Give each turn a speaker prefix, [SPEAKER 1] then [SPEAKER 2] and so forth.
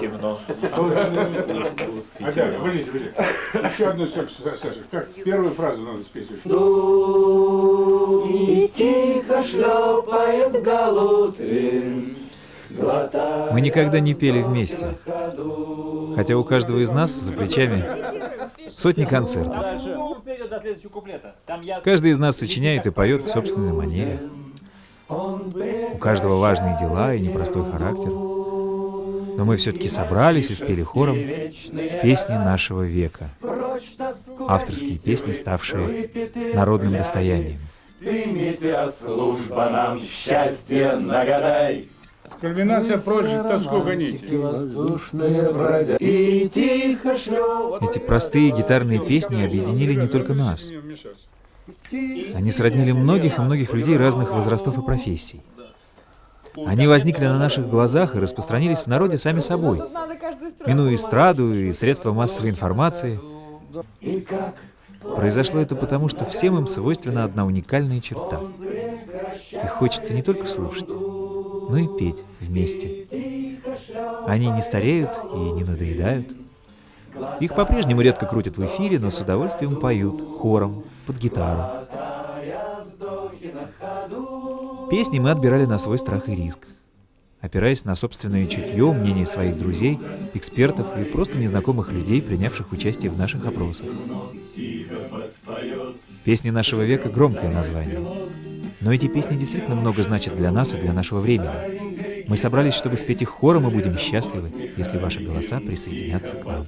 [SPEAKER 1] Темно.
[SPEAKER 2] Ага, подождите, подождите. Еще одну строку, Саша. Как первую фразу надо спеть очень.
[SPEAKER 3] И тихо шлепает Галутрин,
[SPEAKER 4] Мы никогда не пели вместе, хотя у каждого из нас за плечами сотни концертов. Каждый из нас сочиняет и поет в собственной манере. У каждого важные дела и непростой характер. Но мы все-таки собрались и спели хором песни нашего века. Авторские песни, ставшие народным достоянием.
[SPEAKER 3] Примите, а служба нам счастье нагадай.
[SPEAKER 2] Кульминация прочь тоску гоните.
[SPEAKER 3] Воздушные бродя и тихо шлеп.
[SPEAKER 4] Эти простые гитарные песни объединили не только нас. Они сроднили многих и многих людей разных возрастов и профессий. Они возникли на наших глазах и распространились в народе сами собой, минуя эстраду и средства массовой информации. Произошло это потому, что всем им свойственна одна уникальная черта. Их хочется не только слушать, но и петь вместе. Они не стареют и не надоедают. Их по-прежнему редко крутят в эфире, но с удовольствием поют хором, под гитару. Песни мы отбирали на свой страх и риск, опираясь на собственное чутье, мнение своих друзей, экспертов и просто незнакомых людей, принявших участие в наших опросах. Песни нашего века — громкое название. Но эти песни действительно много значат для нас и для нашего времени. Мы собрались, чтобы спеть их хором, и будем счастливы, если ваши голоса присоединятся к нам.